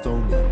Stony.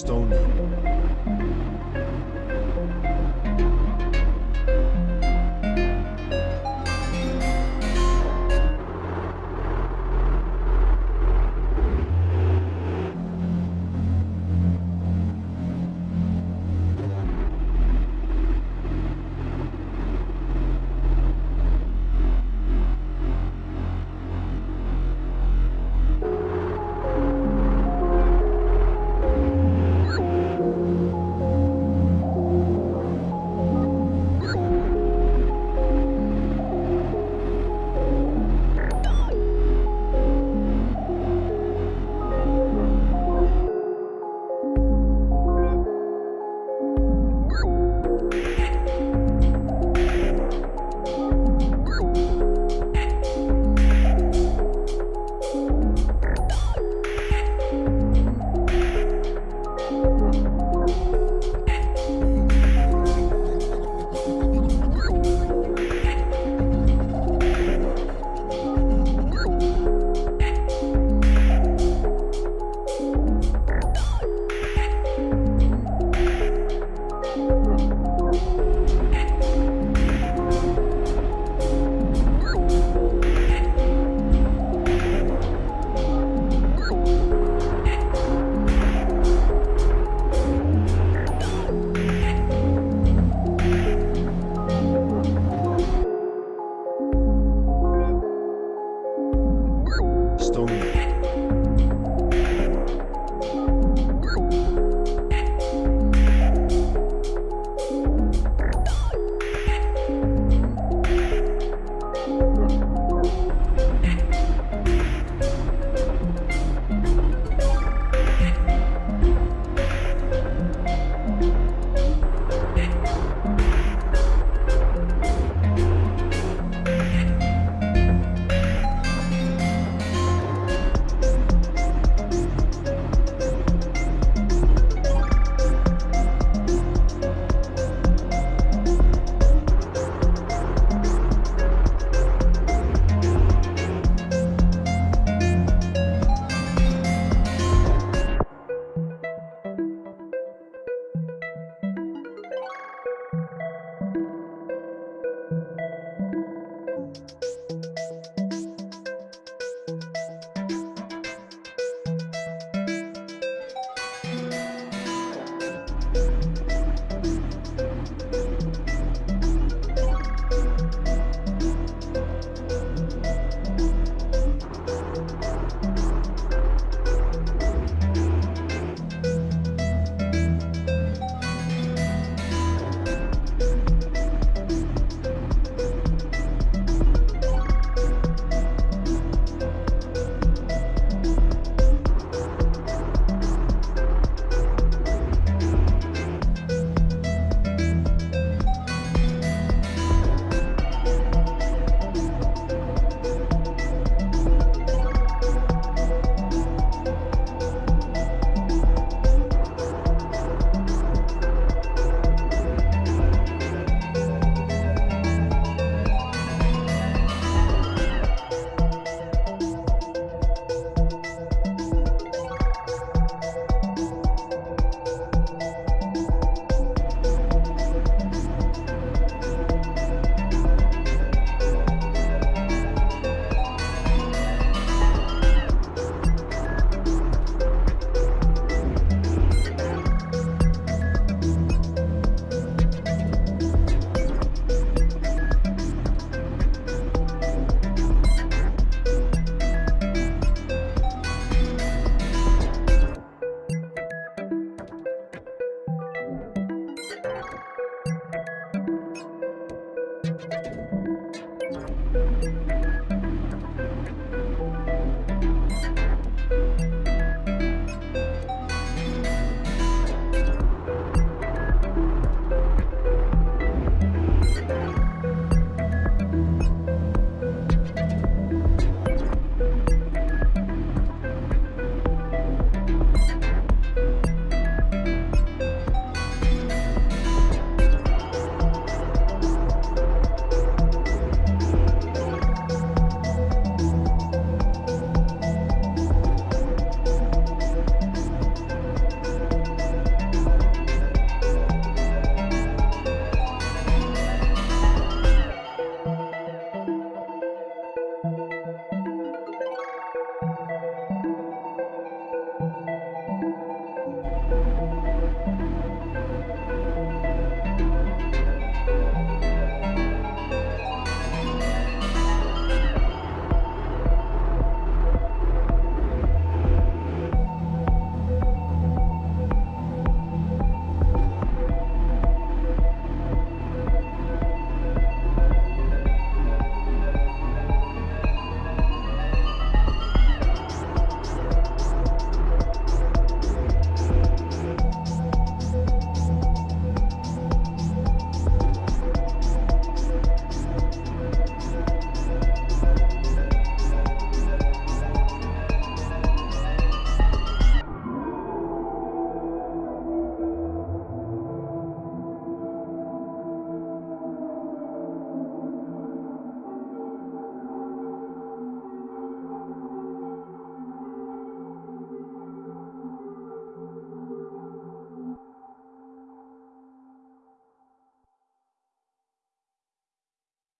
Stony. Stony.